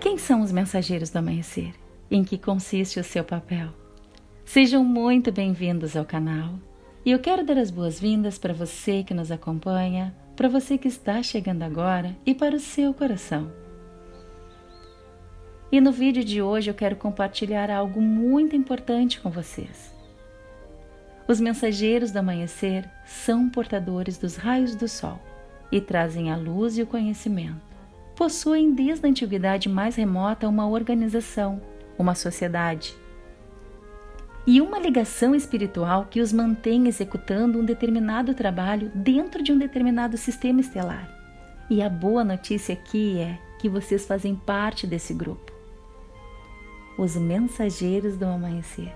Quem são os mensageiros do amanhecer? Em que consiste o seu papel? Sejam muito bem-vindos ao canal. E eu quero dar as boas-vindas para você que nos acompanha, para você que está chegando agora e para o seu coração. E no vídeo de hoje eu quero compartilhar algo muito importante com vocês. Os mensageiros do amanhecer são portadores dos raios do sol e trazem a luz e o conhecimento possuem desde a antiguidade mais remota uma organização, uma sociedade e uma ligação espiritual que os mantém executando um determinado trabalho dentro de um determinado sistema estelar. E a boa notícia aqui é que vocês fazem parte desse grupo. Os mensageiros do amanhecer.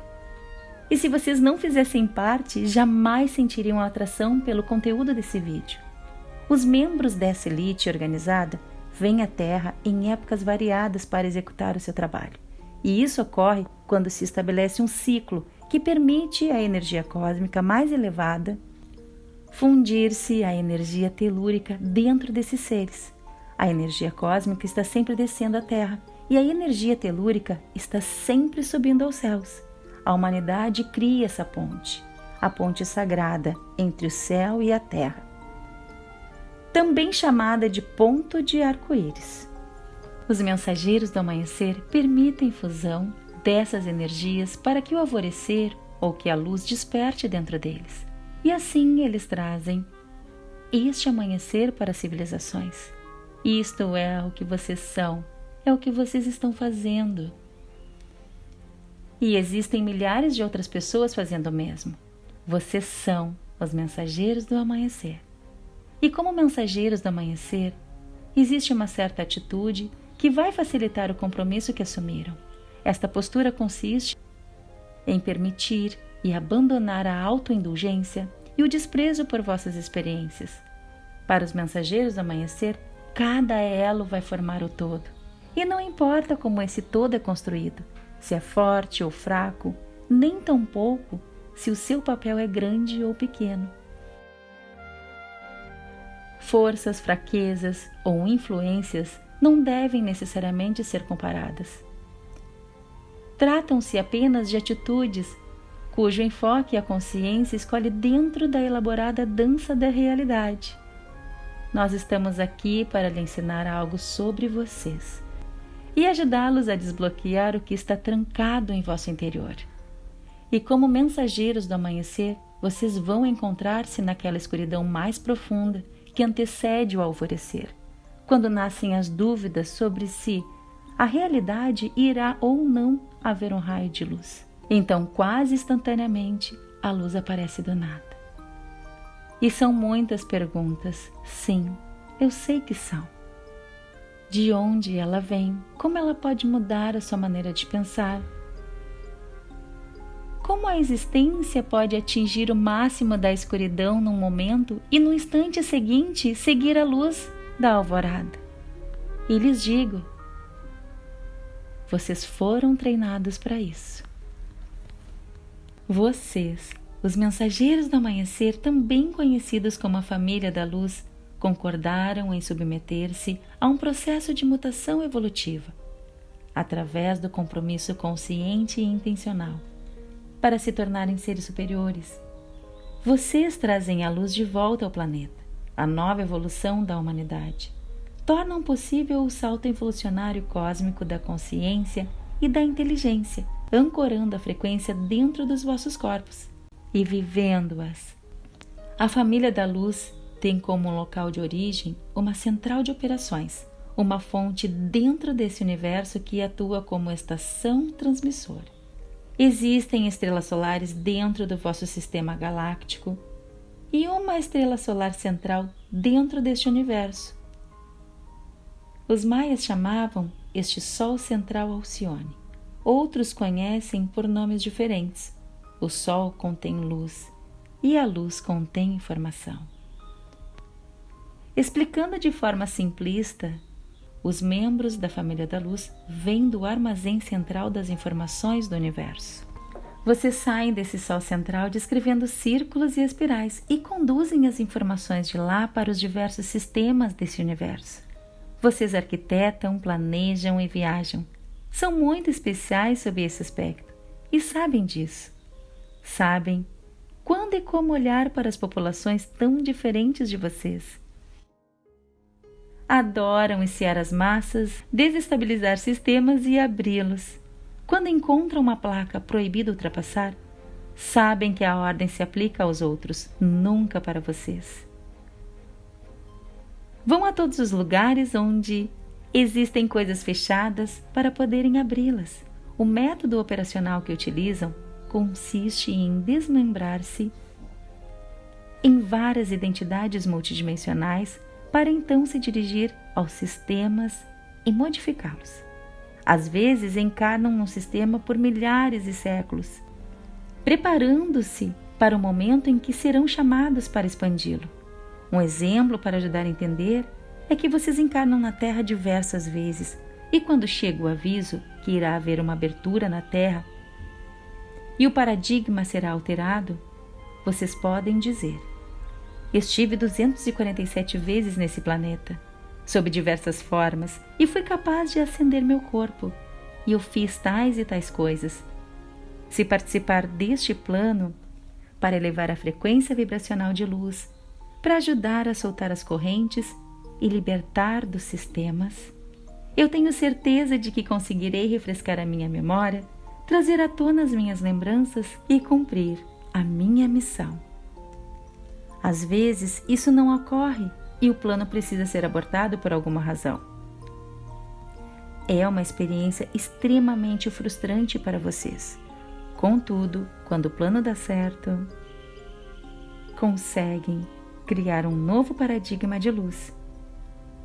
E se vocês não fizessem parte, jamais sentiriam atração pelo conteúdo desse vídeo. Os membros dessa elite organizada vem à Terra em épocas variadas para executar o seu trabalho. E isso ocorre quando se estabelece um ciclo que permite à energia cósmica mais elevada fundir-se à energia telúrica dentro desses seres. A energia cósmica está sempre descendo à Terra e a energia telúrica está sempre subindo aos céus. A humanidade cria essa ponte, a ponte sagrada entre o céu e a Terra também chamada de ponto de arco-íris. Os mensageiros do amanhecer permitem fusão dessas energias para que o alvorecer ou que a luz desperte dentro deles. E assim eles trazem este amanhecer para as civilizações. Isto é o que vocês são, é o que vocês estão fazendo. E existem milhares de outras pessoas fazendo o mesmo. Vocês são os mensageiros do amanhecer. E como mensageiros do amanhecer, existe uma certa atitude que vai facilitar o compromisso que assumiram. Esta postura consiste em permitir e abandonar a autoindulgência e o desprezo por vossas experiências. Para os mensageiros do amanhecer, cada elo vai formar o todo. E não importa como esse todo é construído, se é forte ou fraco, nem tampouco se o seu papel é grande ou pequeno forças, fraquezas ou influências não devem necessariamente ser comparadas. Tratam-se apenas de atitudes cujo enfoque a consciência escolhe dentro da elaborada dança da realidade. Nós estamos aqui para lhe ensinar algo sobre vocês e ajudá-los a desbloquear o que está trancado em vosso interior. E como mensageiros do amanhecer, vocês vão encontrar-se naquela escuridão mais profunda que antecede o alvorecer, quando nascem as dúvidas sobre se a realidade irá ou não haver um raio de luz. Então, quase instantaneamente, a luz aparece do nada. E são muitas perguntas. Sim, eu sei que são. De onde ela vem? Como ela pode mudar a sua maneira de pensar? Como a existência pode atingir o máximo da escuridão num momento e no instante seguinte seguir a luz da alvorada? E lhes digo: vocês foram treinados para isso. Vocês, os mensageiros do amanhecer, também conhecidos como a família da luz, concordaram em submeter-se a um processo de mutação evolutiva, através do compromisso consciente e intencional para se tornarem seres superiores. Vocês trazem a luz de volta ao planeta, a nova evolução da humanidade. Tornam possível o salto evolucionário cósmico da consciência e da inteligência, ancorando a frequência dentro dos vossos corpos e vivendo-as. A família da luz tem como local de origem uma central de operações, uma fonte dentro desse universo que atua como estação transmissora. Existem estrelas solares dentro do vosso sistema galáctico e uma estrela solar central dentro deste universo. Os maias chamavam este Sol central Alcione. Outros conhecem por nomes diferentes. O Sol contém luz e a luz contém informação. Explicando de forma simplista, os membros da família da luz vêm do armazém central das informações do universo. Vocês saem desse sol central descrevendo círculos e espirais e conduzem as informações de lá para os diversos sistemas desse universo. Vocês arquitetam, planejam e viajam. São muito especiais sob esse aspecto e sabem disso. Sabem quando e como olhar para as populações tão diferentes de vocês. Adoram ensiar as massas, desestabilizar sistemas e abri-los quando encontram uma placa proibido ultrapassar, sabem que a ordem se aplica aos outros, nunca para vocês. Vão a todos os lugares onde existem coisas fechadas para poderem abri-las. O método operacional que utilizam consiste em desmembrar-se em várias identidades multidimensionais para então se dirigir aos sistemas e modificá-los. Às vezes encarnam no sistema por milhares de séculos, preparando-se para o momento em que serão chamados para expandi-lo. Um exemplo para ajudar a entender é que vocês encarnam na Terra diversas vezes e quando chega o aviso que irá haver uma abertura na Terra e o paradigma será alterado, vocês podem dizer: Estive 247 vezes nesse planeta sob diversas formas, e fui capaz de acender meu corpo, e eu fiz tais e tais coisas. Se participar deste plano, para elevar a frequência vibracional de luz, para ajudar a soltar as correntes e libertar dos sistemas, eu tenho certeza de que conseguirei refrescar a minha memória, trazer à tona as minhas lembranças e cumprir a minha missão. Às vezes isso não ocorre e o plano precisa ser abortado por alguma razão. É uma experiência extremamente frustrante para vocês. Contudo, quando o plano dá certo, conseguem criar um novo paradigma de luz.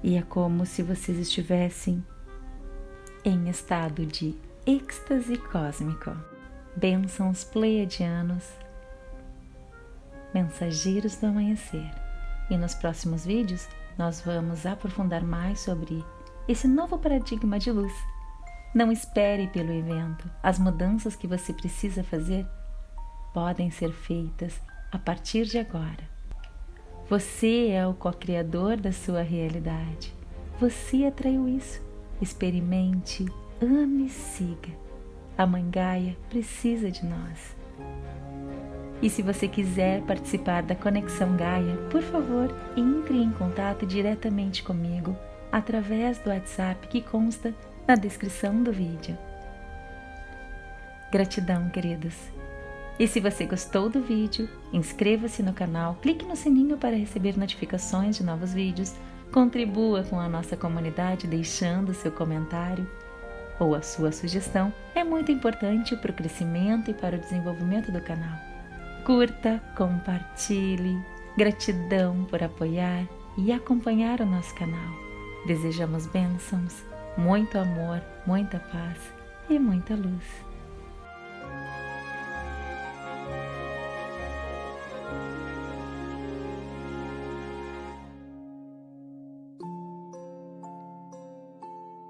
E é como se vocês estivessem em estado de êxtase cósmico. Bênçãos pleiadianos, mensageiros do amanhecer. E nos próximos vídeos nós vamos aprofundar mais sobre esse novo paradigma de luz. Não espere pelo evento. As mudanças que você precisa fazer podem ser feitas a partir de agora. Você é o co-criador da sua realidade. Você atraiu isso. Experimente, ame e siga. A Mãe Gaia precisa de nós. E se você quiser participar da Conexão Gaia, por favor, entre em contato diretamente comigo através do WhatsApp que consta na descrição do vídeo. Gratidão, queridos! E se você gostou do vídeo, inscreva-se no canal, clique no sininho para receber notificações de novos vídeos, contribua com a nossa comunidade deixando seu comentário ou a sua sugestão, é muito importante para o crescimento e para o desenvolvimento do canal curta, compartilhe. Gratidão por apoiar e acompanhar o nosso canal. Desejamos bênçãos, muito amor, muita paz e muita luz.